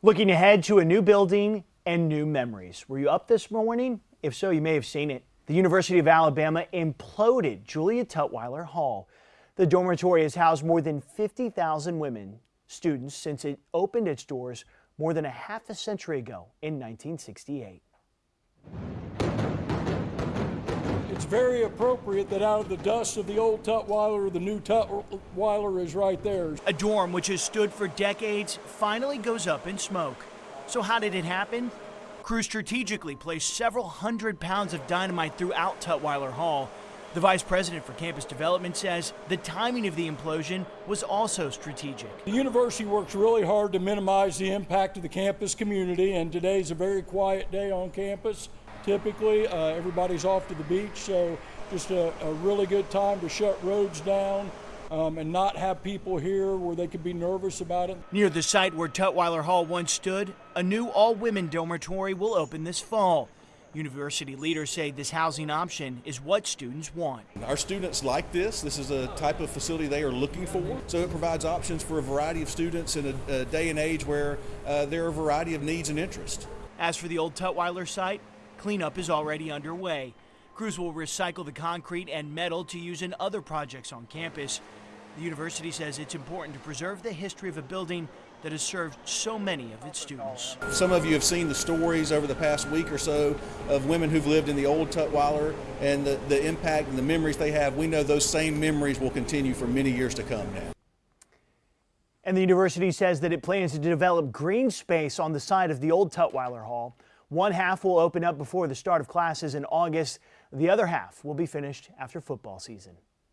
Looking ahead to a new building and new memories. Were you up this morning? If so, you may have seen it. The University of Alabama imploded Julia Tutwiler Hall. The dormitory has housed more than 50,000 women students since it opened its doors more than a half a century ago in 1968. It's very appropriate that out of the dust of the old Tutwiler, the new Tutwiler is right there. A dorm which has stood for decades finally goes up in smoke. So how did it happen? Crews strategically placed several hundred pounds of dynamite throughout Tutwiler Hall. The vice president for campus development says the timing of the implosion was also strategic. The university works really hard to minimize the impact of the campus community, and today's a very quiet day on campus typically. Uh, everybody's off to the beach, so just a, a really good time to shut roads down. Um, and not have people here where they could be nervous about it. Near the site where Tutwiler Hall once stood, a new all women dormitory will open this fall. University leaders say this housing option is what students want. Our students like this. This is a type of facility they are looking for. So it provides options for a variety of students in a, a day and age where uh, there are a variety of needs and interests. As for the old Tutwiler site, Cleanup is already underway. Crews will recycle the concrete and metal to use in other projects on campus. The university says it's important to preserve the history of a building that has served so many of its students. Some of you have seen the stories over the past week or so of women who've lived in the old Tutwiler and the, the impact and the memories they have. We know those same memories will continue for many years to come now. And the university says that it plans to develop green space on the side of the old Tutwiler Hall. One half will open up before the start of classes in August. The other half will be finished after football season.